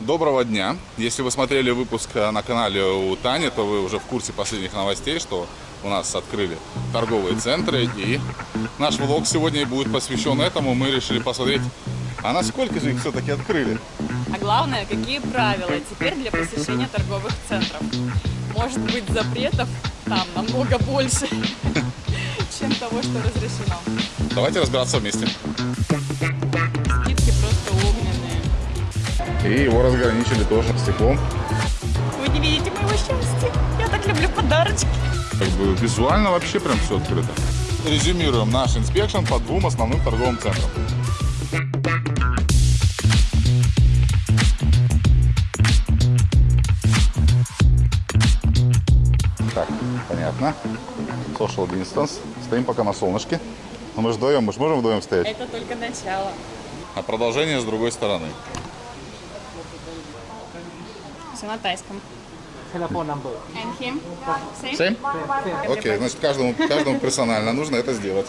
Доброго дня! Если вы смотрели выпуск э, на канале у Тани, то вы уже в курсе последних новостей, что у нас открыли торговые центры. И наш влог сегодня будет посвящен этому. Мы решили посмотреть, а насколько же их все-таки открыли. А главное, какие правила теперь для посещения торговых центров. Может быть, запретов там намного больше, чем того, что разрешено. Давайте разбираться вместе. И его разграничили тоже стеклом. Вы не видите моего счастья. Я так люблю подарочки. Как бы визуально вообще прям все открыто. Резюмируем наш inspection по двум основным торговым центрам. Так, понятно. Social distance. Стоим пока на солнышке. Но мы же вдвоем, мы же можем вдвоем стоять. Это только начало. А продолжение с другой стороны. Все на тайском. Same? Окей, значит, каждому, каждому персонально нужно это сделать.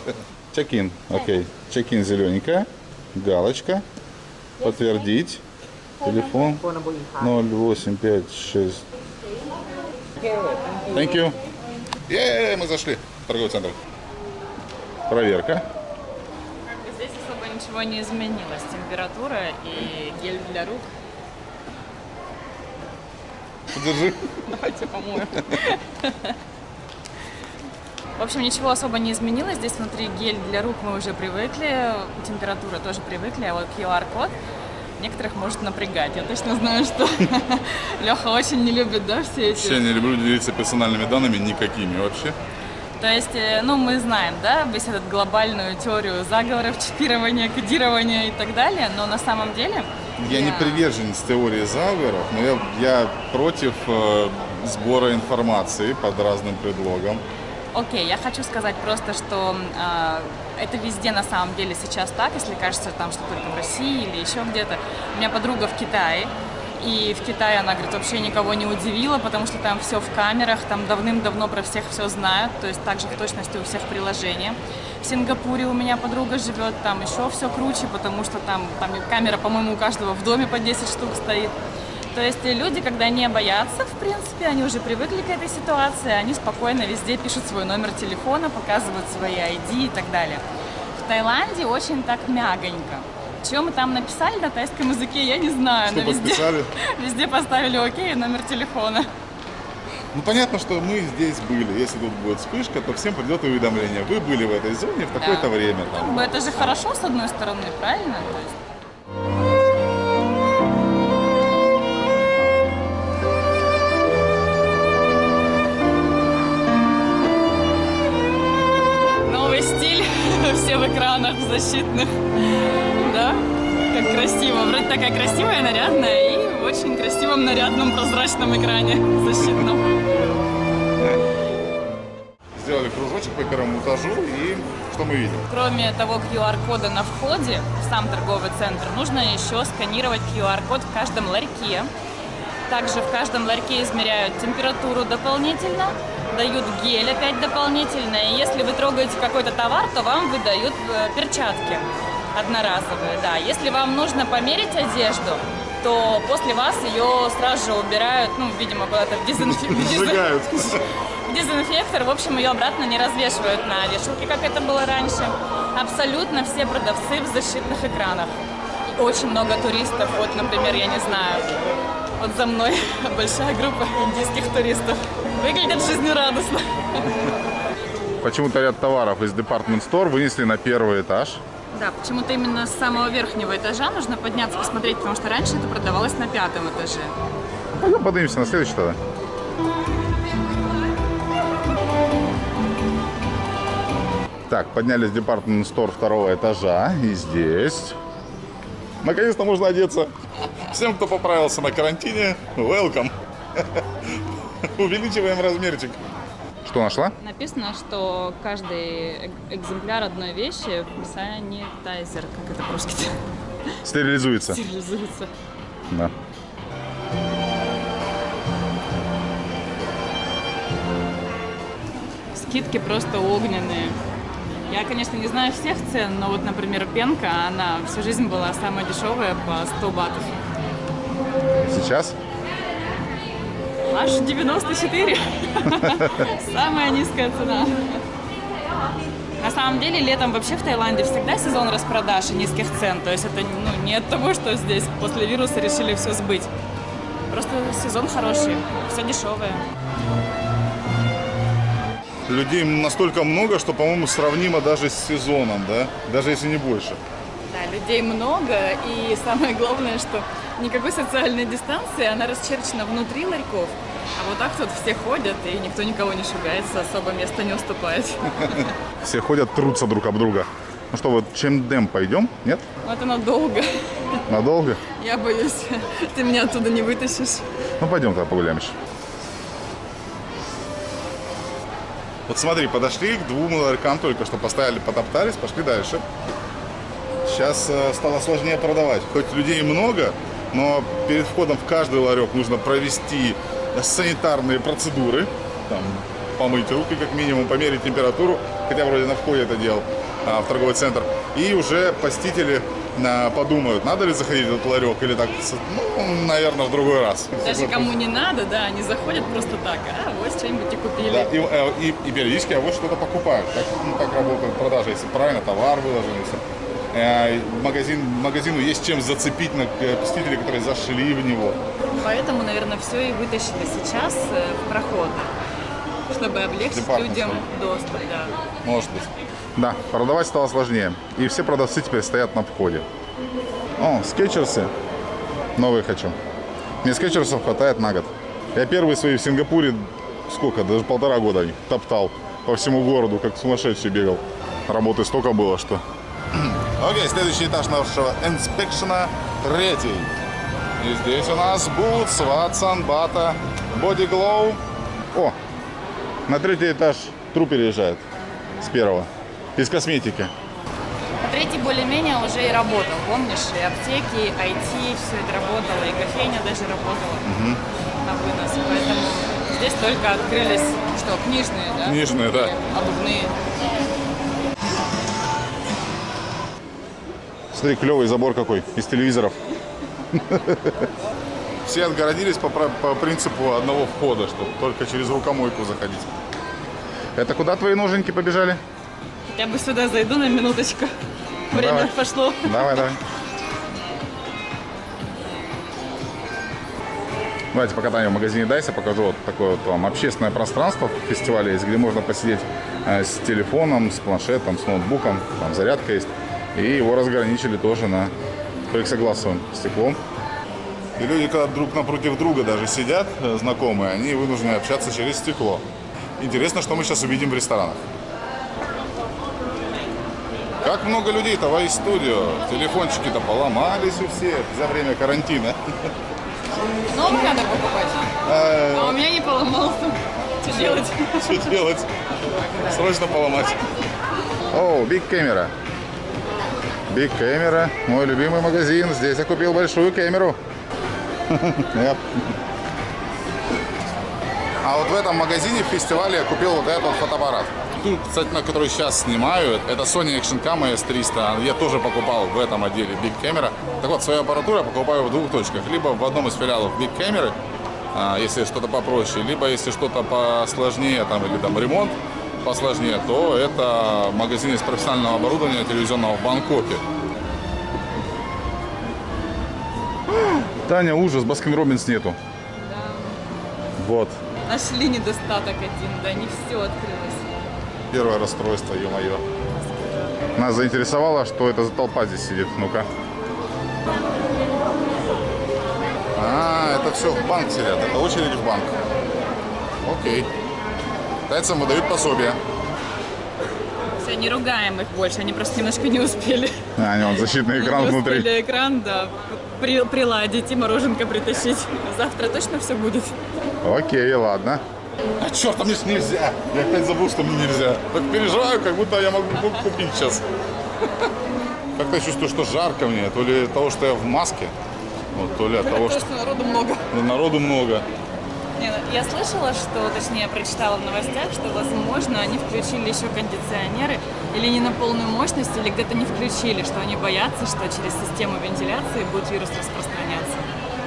Чек-ин. Окей. Чек-ин зелененькая. Галочка. Подтвердить. Телефон Phone number in Thai. 0856. Thank you. Е, мы зашли в торговый центр. Проверка. Здесь особо ничего не изменилось. Температура и гель для рук. Держи. Давайте помоем. В общем, ничего особо не изменилось. Здесь внутри гель для рук мы уже привыкли, температура тоже привыкли, а вот QR-код некоторых может напрягать. Я точно знаю, что Леха очень не любит, да, все эти... Вообще не люблю делиться персональными данными никакими вообще. То есть, э, ну, мы знаем, да, весь этот глобальную теорию заговоров, чипирования, кодирования и так далее, но на самом деле... Я не приверженец теории заговоров, но я, я против э, сбора информации под разным предлогом. Окей, я хочу сказать просто, что э, это везде на самом деле сейчас так, если кажется там, что только в России или еще где-то. У меня подруга в Китае, и в Китае она, говорит, вообще никого не удивила, потому что там все в камерах, там давным-давно про всех все знают, то есть также в точности у всех приложения. В Сингапуре у меня подруга живет, там еще все круче, потому что там, там камера, по-моему, у каждого в доме по 10 штук стоит. То есть люди, когда не боятся, в принципе, они уже привыкли к этой ситуации, они спокойно везде пишут свой номер телефона, показывают свои ID и так далее. В Таиланде очень так мягонько. Чего мы там написали на тайском языке, я не знаю, Что но везде, везде поставили окей номер телефона. Ну, понятно, что мы здесь были. Если тут будет вспышка, то всем придет уведомление. Вы были в этой зоне в такое-то Да. время. Там. бы это же хорошо, с одной стороны, правильно? То есть Новый стиль, все в экранах защитных, да? Как красиво, вроде такая красивая, нарядная очень красивом, нарядном, прозрачном экране защитном. Сделали кружочек по первому этажу и что мы видим? Кроме того QR-кода на входе в сам торговый центр, нужно еще сканировать QR-код в каждом ларьке. Также в каждом ларьке измеряют температуру дополнительно, дают гель опять дополнительно. И если вы трогаете какой-то товар, то вам выдают э, перчатки одноразовые. Да. Если вам нужно померить одежду, то после вас ее сразу же убирают, ну, видимо, куда-то в дезинфектор, в общем, ее обратно не развешивают на вешалке, как это было раньше. Абсолютно все продавцы в защитных экранах. И очень много туристов. Вот, например, я не знаю, вот за мной большая группа индийских туристов. Выглядят жизнерадостно. Почему-то ряд товаров из Department Store вынесли на первый этаж. Да, почему-то именно с самого верхнего этажа нужно подняться, посмотреть, потому что раньше это продавалось на пятом этаже. Пойдем поднимемся на следующий тогда. Так, поднялись в Department Store второго этажа. И здесь... Наконец-то можно одеться. Всем, кто поправился на карантине, welcome. Увеличиваем размерчик. Что нашла? Написано, что каждый эк- экземпляр одной вещи санитайзер, как это по-русски Стерилизуется. стерилизуется. Да. Скидки просто огненные. Я, конечно, не знаю всех цен, но вот, например, пенка, она всю жизнь была самая дешевая по 100 батов. сейчас? Аж 94. Самая низкая цена. На самом деле, летом вообще в Таиланде всегда сезон распродаж и низких цен. То есть это ну, не от того, что здесь после вируса решили все сбыть. Просто сезон хороший, все дешевое. Людей настолько много, что, по-моему, сравнимо даже с сезоном, да? Даже если не больше. Да, людей много, и самое главное, что никакой социальной дистанции, она расчерчена внутри ларьков. А вот так тут все ходят, и никто никого не шугается, особо места не уступает. Все ходят, трутся друг об друга. Ну что, вот чем дем пойдем? Нет? Вот оно долго. Надолго? Я боюсь, ты меня оттуда не вытащишь. Ну пойдем тогда погуляем еще. Вот смотри, подошли к двум ларькам только что, поставили, потоптались, пошли дальше. Сейчас э, стало сложнее продавать. Хоть людей много, но перед входом в каждый ларек нужно провести санитарные процедуры. Там, помыть руки как минимум, померить температуру, хотя вроде на входе это делал а, в торговый центр. И уже посетители а, подумают, надо ли заходить в этот ларек или так, ну, наверное, в другой раз. Даже кому не надо, да, они заходят просто так, а вот что-нибудь и купили. Да, и, э, и- и периодически а вот что-то покупают. Так, ну, так работает продажа, если правильно товар выложен. Если, магазин, магазину есть чем зацепить на э, посетителей, которые зашли в него. Поэтому, наверное, все и вытащили сейчас э, в проход, чтобы облегчить людям доступ, да. Может быть. Да, продавать стало сложнее. И все продавцы теперь стоят на входе. О, скетчерсы. Новые хочу. Мне скетчерсов хватает на год. Я первые свои в Сингапуре, сколько, даже полтора года топтал по всему городу, как сумасшедший бегал. Работы столько было, что... Окей, следующий этаж нашего инспекшена, третий. И здесь у нас Boots, Watson, Bata, Body Glow. О, на третий этаж труп переезжает с первого. Из косметики. А третий более-менее уже и работал, помнишь? И аптеки, и IT, все это работало, и кофейня даже работала на вынос. Поэтому здесь только открылись, что, книжные, да? Книжные, да. Обувные. Смотри, клевый забор какой из телевизоров. Все отгородились по, по принципу одного входа, чтобы только через рукомойку заходить. Это куда твои ноженьки побежали? Я бы сюда зайду на минуточку. Время Давай. пошло. Давай, давай. Давайте покатаем в магазине Дайса, покажу вот такое вот вам общественное пространство в фестивале есть, где можно посидеть э, с телефоном, с планшетом, с ноутбуком, там зарядка есть. И его разграничили тоже на плексогласовым стеклом. И люди, когда друг напротив друга даже сидят, э, знакомые, они вынуждены общаться через стекло. Интересно, что мы сейчас увидим в ресторанах. Как много людей-то в студио Телефончики-то поломались у всех за время карантина. Новый надо покупать. Э, А у меня не поломался. Что делать? Что делать? Срочно поломать. О, Big Camera. Big Camera. Мой любимый магазин. Здесь я купил большую камеру. А вот в этом магазине в фестивале я купил вот этот фотоаппарат. Кстати, на который сейчас снимаю, это Sony Action Cam S300. Я тоже покупал в этом отделе Big Camera. Так вот, свою аппаратуру я покупаю в двух точках. Либо в одном из филиалов Big Camera, а, если что-то попроще, либо если что-то посложнее, там, или там ремонт посложнее, то это магазин из профессионального оборудования телевизионного в Бангкоке. Таня, ужас, Baskin Robbins нету. Вот. Нашли недостаток один, да, не все открылось. Первое расстройство, ё-моё. Нас заинтересовало, что это за толпа здесь сидит. Ну-ка. А, это все в банк сидят. Это очередь в банк. Окей. Тайцам выдают пособие. Все, не ругаем их больше, они просто немножко не успели. А, не, вон защитный экран не внутри. успели экран, да, при- приладить и мороженка притащить. Завтра точно все будет. Окей, ладно. А черт, а мне ж нельзя. Я опять забыл, что мне нельзя. Так переживаю, как будто я могу ку- купить сейчас. Как-то я чувствую, что жарко мне. То ли от того, что я в маске, вот, то ли от того, что народу много. народу много. Не, ну, я слышала, что, точнее, прочитала в новостях, что, возможно, они включили еще кондиционеры или не на полную мощность, или где-то не включили, что они боятся, что через систему вентиляции будет вирус распространяться.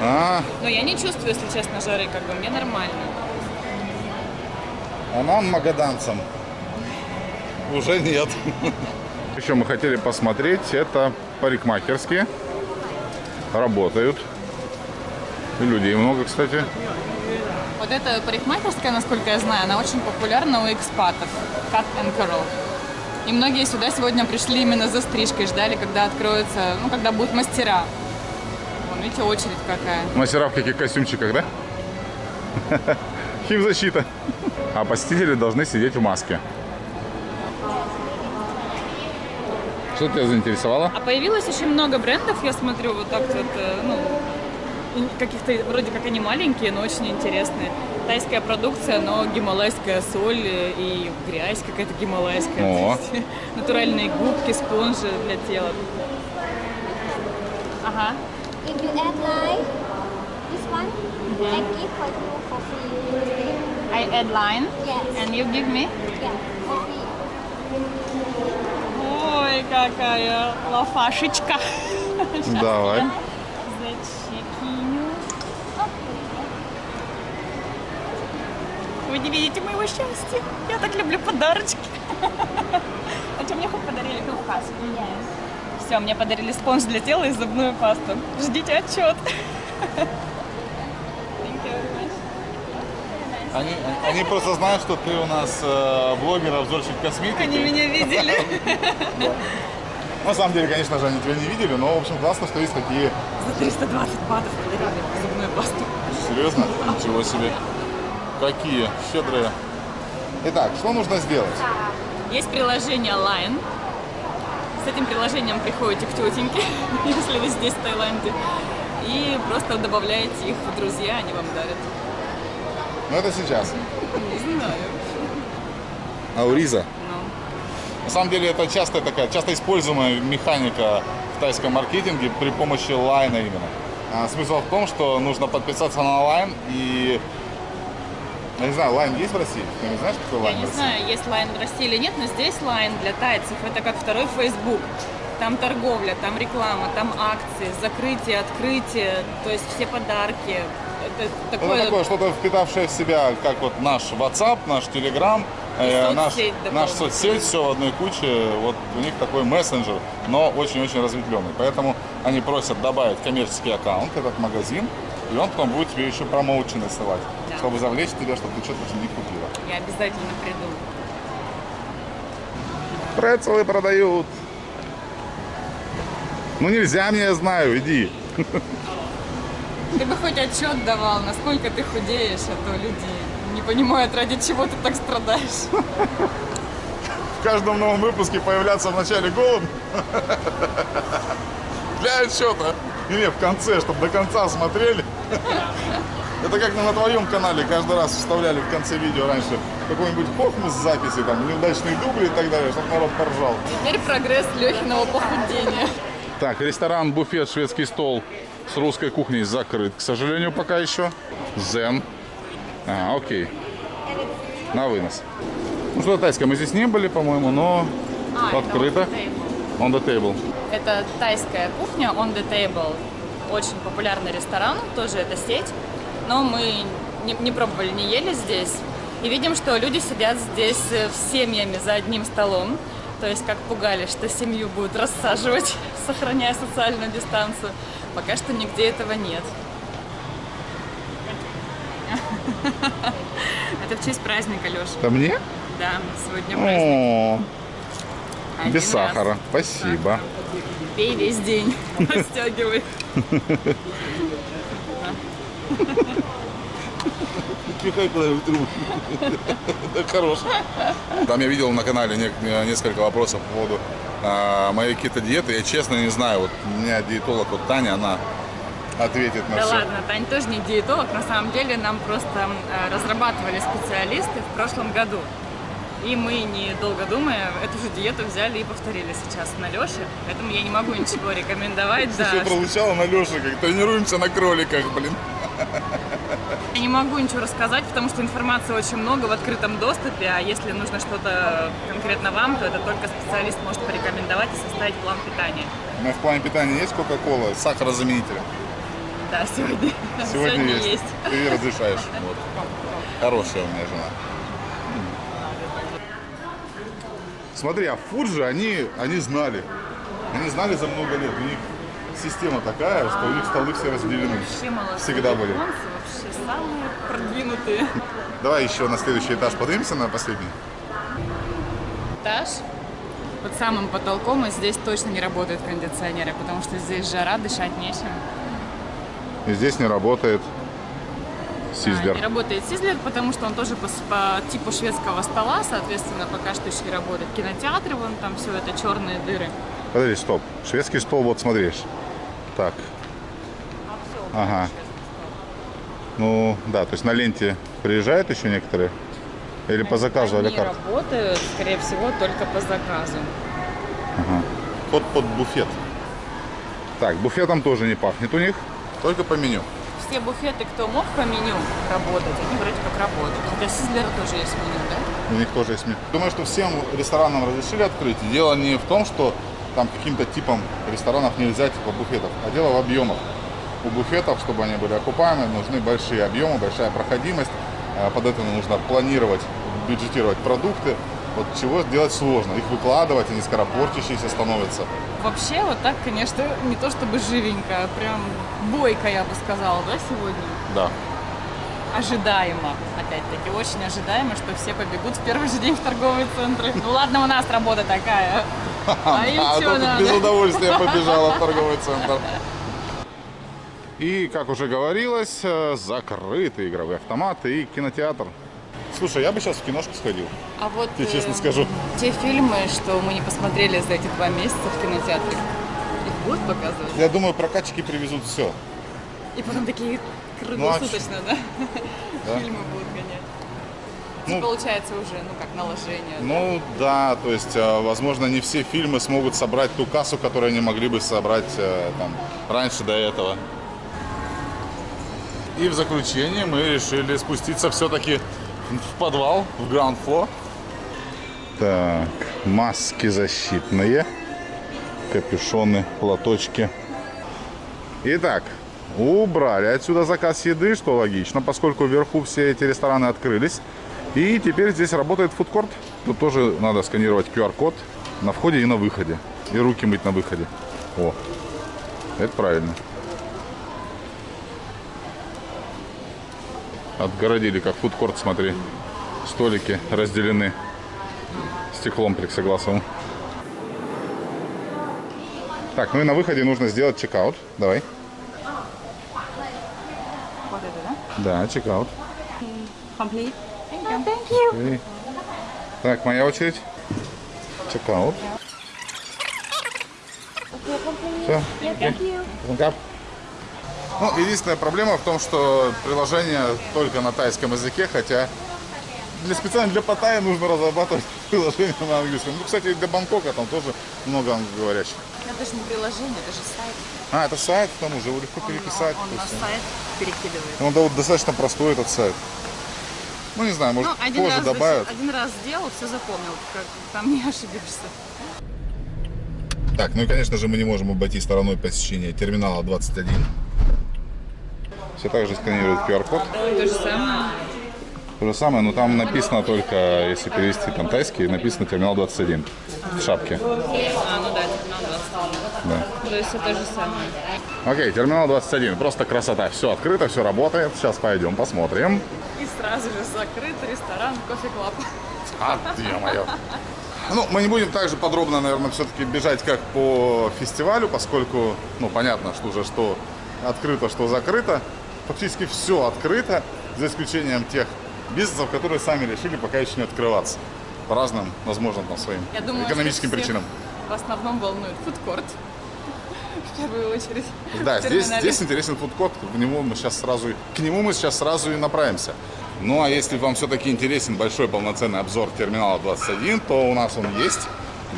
А, Но я не чувствую, если честно, жары, как бы мне нормально. а нам, магаданцам, уже нет. Еще мы хотели посмотреть, это парикмахерские. Работают. И людей много, кстати. Вот эта парикмахерская, насколько я знаю, она очень популярна у экспатов. Cut and Curl. И многие сюда сегодня пришли именно за стрижкой, ждали, когда откроется, ну, когда будут мастера. Вон, видите, очередь какая. Мастера в каких костюмчиках, да? Химзащита. А посетители должны сидеть в маске. Что тебя заинтересовало? А появилось очень много брендов, я смотрю, вот так вот, э, ну, каких-то, вроде как они маленькие, но очень интересные. Тайская продукция, но гималайская соль э, и грязь какая-то гималайская. О. Есть Натуральные губки, спонжи для тела. Ага. If you add line, this one, I give for you for free. I add line Yes. and you give me? Yeah, for free. Ой, какая лафашечка. Щас Давай. я Вы не видите моего счастья. Я так люблю подарочки. А что мне хоть подарили пивкас? Все, мне подарили спонж для тела и зубную пасту. Ждите отчет. Они, они просто знают, что ты у нас э, блогер, обзорщик косметики. Они меня видели. На самом деле, конечно же, они тебя не видели, но, в общем, классно, что есть такие... За 320 батов подарили зубную пасту. Серьезно? Ничего себе. Какие щедрые. Итак, что нужно сделать? Есть приложение Line. С этим приложением приходите к тетеньке, если вы здесь, в Таиланде. И просто добавляете их в друзья, они вам дарят. Ну, это сейчас. Не знаю. Ауриза. Ну, На самом деле, это часто такая, часто используемая механика в тайском маркетинге при помощи лайна именно. А, смысл в том, что нужно подписаться на Line и... Я не знаю, Line есть в России? Ты не знаешь, я Line в не знаю, есть Line в России или нет, но здесь Line для тайцев это как второй Facebook. Там торговля, там реклама, там акции, закрытие, открытие, то есть все подарки. Это Это такое, такое что-то впитавшее в себя, как вот наш WhatsApp, наш Telegram, э, наш, наш соцсеть, все в одной куче. Вот у них такой мессенджер, но очень-очень разветвленный. Поэтому они просят добавить коммерческий аккаунт, этот магазин, и он потом будет тебе еще промоучены ссылать, Да. чтобы завлечь тебя, чтобы ты что-то них купила. я обязательно приду. Прецелы продают. Ну нельзя мне, я знаю, иди. Ты бы хоть отчет давал, насколько ты худеешь, а то люди не понимают, ради чего ты так страдаешь. в каждом новом выпуске появляться в начале голым. Для отчета. Или в конце, чтобы до конца смотрели. Это как на твоем канале каждый раз вставляли в конце видео раньше какой-нибудь хохмус с записи, там, неудачные дубли и так далее, чтобы народ поржал. Теперь прогресс Лехиного похудения. Так, ресторан, буфет, шведский стол с русской кухней закрыт, к сожалению, пока еще. Зен. А, окей. На вынос. Ну что, тайская, мы здесь не были, по-моему, но А, открыто. on the table. On the table. Это тайская кухня on the table. Очень популярный ресторан, тоже это сеть. Но мы не, не пробовали, не ели здесь. И видим, что люди сидят здесь э, с семьями за одним столом. То есть, как пугали, что семью будут рассаживать, сохраняя социальную дистанцию. Пока что нигде этого нет. Это в честь праздника, Леша. Это мне? Да, сегодня праздник. Один без раз. сахара. Спасибо. Пей весь день, растягивай. Это хорош. Там я видел на канале не- несколько вопросов по поводу а, моей кето-диеты. Я честно не знаю. Вот у меня диетолог, вот Таня, она ответит на Да все. ладно, Тань тоже не диетолог. На самом деле нам просто э, разрабатывали специалисты в прошлом году. И мы, недолго думая, эту же диету взяли и повторили сейчас на Леше. Поэтому я не могу ничего рекомендовать. Да. Все прозвучало на Леше, как тренируемся на кроликах, блин. Я не могу ничего рассказать, потому что информации очень много в открытом доступе, а если нужно что-то конкретно вам, то это только специалист может порекомендовать и составить план питания. У меня в плане питания есть Кока-Кола, сахарозаменитель. Да, сегодня. Сегодня, есть. Ты разрешаешь. Вот. Хорошая у меня жена. Смотри, а Фуджи, они, они знали. Они знали за много лет. У них система такая, что у них столы все разделены. Всегда были. Вообще самые продвинутые. Давай еще на следующий этаж поднимемся на последний. Этаж. Под самым потолком, и здесь точно не работают кондиционеры, потому что здесь жара, дышать нечем. И здесь не работает Сизлер. не работает Сизлер, потому что он тоже по, по типу шведского стола, соответственно, пока что еще не работает. Кинотеатры, вон там все это черные дыры. Подожди, стоп. Шведский стол, вот смотришь. Так. Ага. Ну, да, то есть на ленте приезжают еще некоторые? Или по заказу, Они как? работают, скорее всего, только по заказу. Под, под буфет. Так, буфетом тоже не пахнет у них. Только по меню. Все буфеты, кто мог по меню работать, они вроде как работают. Хотя Сизлера тоже есть меню, да? У них тоже есть меню. Думаю, что всем ресторанам разрешили открыть. Дело не в том, что там каким-то типом ресторанов нельзя типа буфетов, а дело в объемах. У буфетов, чтобы они были окупаемы, нужны большие объемы, большая проходимость. А Под это нужно планировать, бюджетировать продукты. Вот чего сделать сложно. Их выкладывать, они скоропортящиеся становятся. Вообще, вот так, конечно, не то чтобы живенько, а прям бойко, я бы сказала, да, сегодня? Да. Ожидаемо, опять-таки, очень ожидаемо, что все побегут в первый же день в торговые центры. Ну ладно, у нас работа такая. А А тут надо? без удовольствия побежала в торговый центр. И, как уже говорилось, э, закрыты игровые автоматы и кинотеатр. Слушай, я бы сейчас в киношку сходил. А вот Я честно э, скажу. те фильмы, что мы не посмотрели за эти два месяца в кинотеатре, их будут показывать? Я думаю, прокатчики привезут все. И потом такие Ну, круглосуточно, да? Да. Фильмы будут гонять. Ну, получается уже, ну как, наложение. Ну да, то есть, э, возможно, не все фильмы смогут собрать ту кассу, которую они могли бы собрать э, там, раньше до этого. И в заключение мы решили спуститься все-таки в подвал, в ground floor. Так, маски защитные, капюшоны, платочки. Итак, убрали отсюда заказ еды, что логично, поскольку вверху все эти рестораны открылись. И теперь здесь работает фудкорт. Тут тоже надо сканировать QR-код на входе и на выходе. И руки мыть на выходе. О, это правильно. Отгородили, как фудкорт, смотри. Столики разделены стеклом плексогласовым. Так, ну и на выходе нужно сделать чекаут. Давай. Вот это, да? Да, чекаут. Complete. Thank you. Окей. Так, моя очередь. Чекаут. Все. Ну, единственная проблема в том, что приложение только на тайском языке, хотя для специально для Паттайи нужно разрабатывать приложение на английском. Ну, кстати, для Бангкока там тоже много англоговорящих. Это же не приложение, это же сайт. А, это сайт, к тому же, его легко переписать. Он, то на есть, сайт перекидывает. Он да, вот достаточно простой этот сайт. Ну, не знаю, может, Ну, один позже раз, добавят. один раз сделал, все запомнил, как там не ошибешься. Так, ну и, конечно же, мы не можем обойти стороной посещения терминала 21. Все так же сканируют QR-код. То же самое. То же самое, но там написано только, если перевести там тайский, написано терминал 21 в шапке. А, ну да, терминал 21. Да. То есть это то же самое. Окей, терминал 21. Просто красота. Все открыто, все работает. Сейчас пойдем посмотрим. И сразу же закрыт ресторан Coffee Club. А, ё-моё. Ну, мы не будем так же подробно, наверное, все-таки бежать, как по фестивалю, поскольку, ну, понятно, что уже что открыто, что закрыто. Фактически все открыто, за исключением тех бизнесов, которые сами решили пока еще не открываться. По разным, возможно, там, своим Я думаю, экономическим что всех причинам. В основном волнует фудкорт. В первую очередь. Да, здесь, здесь интересен фудкорт, в него мы сейчас сразу, к нему мы сейчас сразу и направимся. Ну а если вам все-таки интересен большой полноценный обзор терминала 21, то у нас он есть.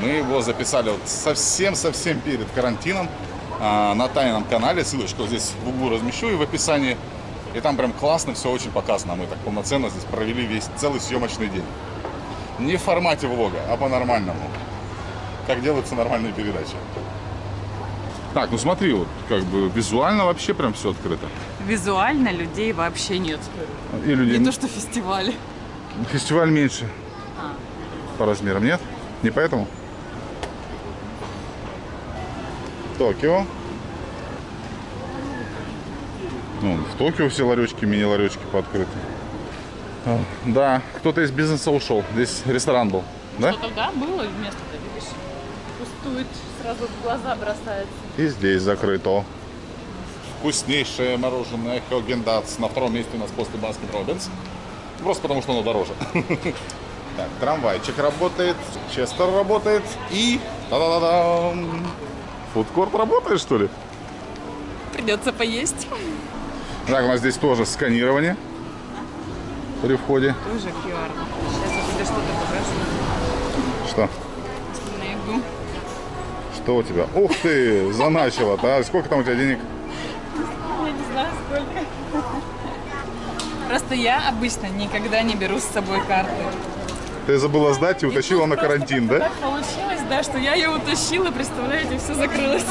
Мы его записали вот совсем-совсем перед карантином а, на тайном канале. Ссылочку здесь в углу размещу и в описании. И там прям классно все очень показано. Мы так полноценно здесь провели весь целый съемочный день. Не в формате влога, а по-нормальному. Как делаются нормальные передачи. Так, ну смотри, вот как бы визуально вообще прям все открыто. Визуально людей вообще нет. И люди... Не то, что фестивали. Фестиваль меньше А. по размерам, нет? Не поэтому? Токио. Ну, в Токио все ларечки, мини-ларечки пооткрыты. А, Да, кто-то из бизнеса ушел. Здесь ресторан был, да? Что тогда было место-то, видишь? Пустует, сразу в глаза бросается. И здесь закрыто. Вкуснейшее мороженое Häagen-Dazs. На втором месте у нас после Baskin Robbins. Просто потому, что оно дороже. Так, трамвайчик работает, Честер работает и... Та-да-да-дам! Фудкорт работает, что ли? Придется поесть. Так, у нас здесь тоже сканирование при входе. Тоже QR. Сейчас я тебе что-то покажу. Что? Найду. Что у тебя? Ух ты, заначила-то. А сколько там у тебя денег? Я не знаю, сколько. Просто я обычно никогда не беру с собой карты. Ты забыла сдать и утащила на карантин, да? Так получилось, да, что я ее утащила, представляете, все закрылось.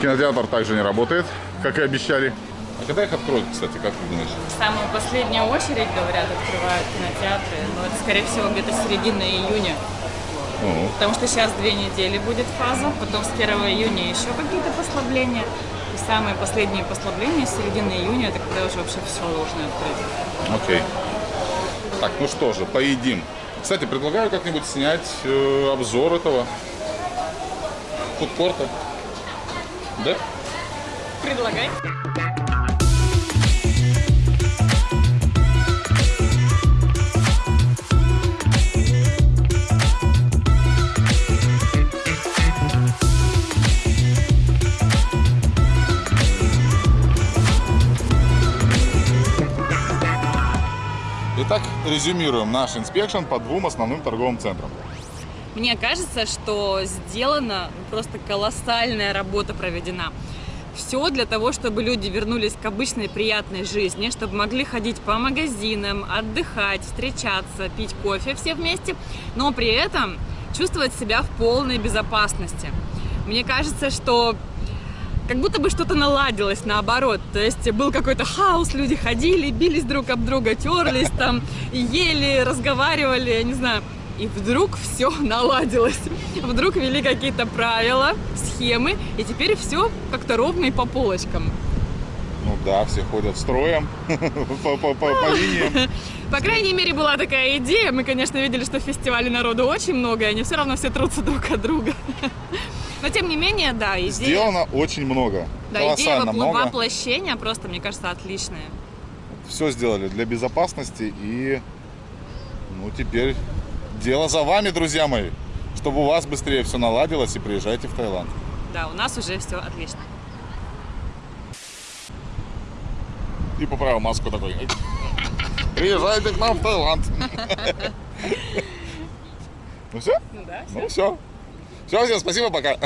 Кинотеатр также не работает, как и обещали. А когда их откроют, кстати, как ты думаешь? Самую последнюю очередь, говорят, открывают кинотеатры, но это, скорее всего, где-то середина июня. Ну, Потому что сейчас две недели будет фаза, потом с 1 июня еще какие-то послабления. И самые последние послабления с середины июня, это когда уже вообще все должны открыть. окей. Так, ну что же, поедим. Кстати, предлагаю как-нибудь снять э, обзор этого фудкорта. Да? Предлагай. Итак, резюмируем наш inspection по двум основным торговым центрам. Мне кажется, что сделана просто колоссальная работа проведена. Все для того, чтобы люди вернулись к обычной приятной жизни, чтобы могли ходить по магазинам, отдыхать, встречаться, пить кофе все вместе, но при этом чувствовать себя в полной безопасности. Мне кажется, что как будто бы что-то наладилось наоборот. То есть был какой-то хаос, люди ходили, бились друг об друга, терлись там, ели, разговаривали, я не знаю. И вдруг все наладилось. Вдруг ввели какие-то правила, схемы, и теперь все как-то ровно и по полочкам. Ну да, все ходят строем по, по- по- по линиям. По крайней мере, была такая идея. Мы, конечно, видели, что в фестивале народу очень много, и они все равно все трутся друг от друга. Но, тем не менее, да, идея, Сделано очень много. да, идея Колоссально вопл- много. воплощения просто, мне кажется, отличная. Все сделали для безопасности и ну теперь дело за вами, друзья мои. Чтобы у вас быстрее все наладилось и приезжайте в Таиланд. Да, у нас уже все отлично. И поправил маску такой. Приезжайте к нам в Таиланд. Ну все? Ну да, Ну все. Все, всем спасибо, пока.